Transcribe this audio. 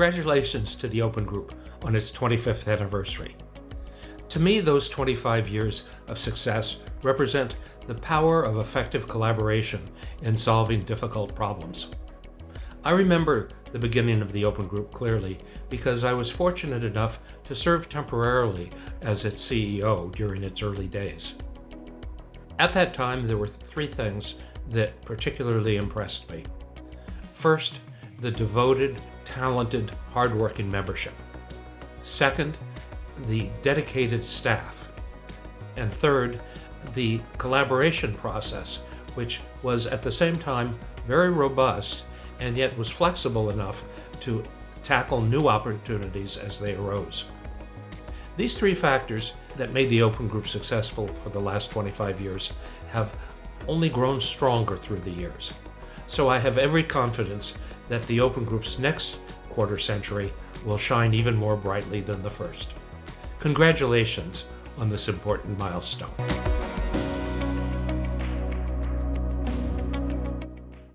Congratulations to the Open Group on its 25th anniversary. To me, those 25 years of success represent the power of effective collaboration in solving difficult problems. I remember the beginning of the Open Group clearly because I was fortunate enough to serve temporarily as its CEO during its early days. At that time, there were three things that particularly impressed me. First, the devoted, talented, hardworking membership. Second, the dedicated staff. And third, the collaboration process, which was at the same time very robust and yet was flexible enough to tackle new opportunities as they arose. These three factors that made the Open Group successful for the last 25 years have only grown stronger through the years. So I have every confidence that the Open Group's next quarter century will shine even more brightly than the first. Congratulations on this important milestone.